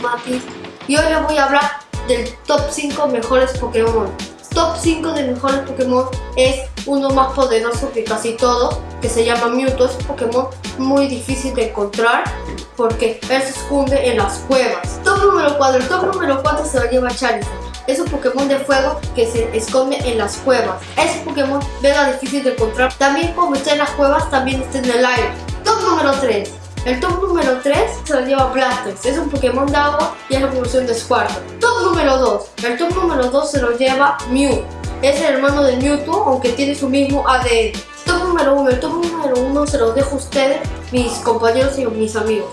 Matis y hoy les voy a hablar del top 5 mejores Pokémon. Top 5 de mejores Pokémon es uno más poderoso que casi todo, que se llama Mewtwo. Es un Pokémon muy difícil de encontrar porque él se esconde en las cuevas. Top número 4, el top número 4 se lo lleva Charizard. Es un Pokémon de fuego que se esconde en las cuevas. Es un Pokémon mega difícil de encontrar. También como está en las cuevas, también está en el aire. Top número 3. El top número 3 lo lleva Blastoise, es un Pokémon de agua y es la evolución de Squirtle. Top número 2, el top número 2 se lo lleva Mew, es el hermano de Mewtwo aunque tiene su mismo ADN. Top número 1, el top número 1 se lo dejo a ustedes, mis compañeros y mis amigos.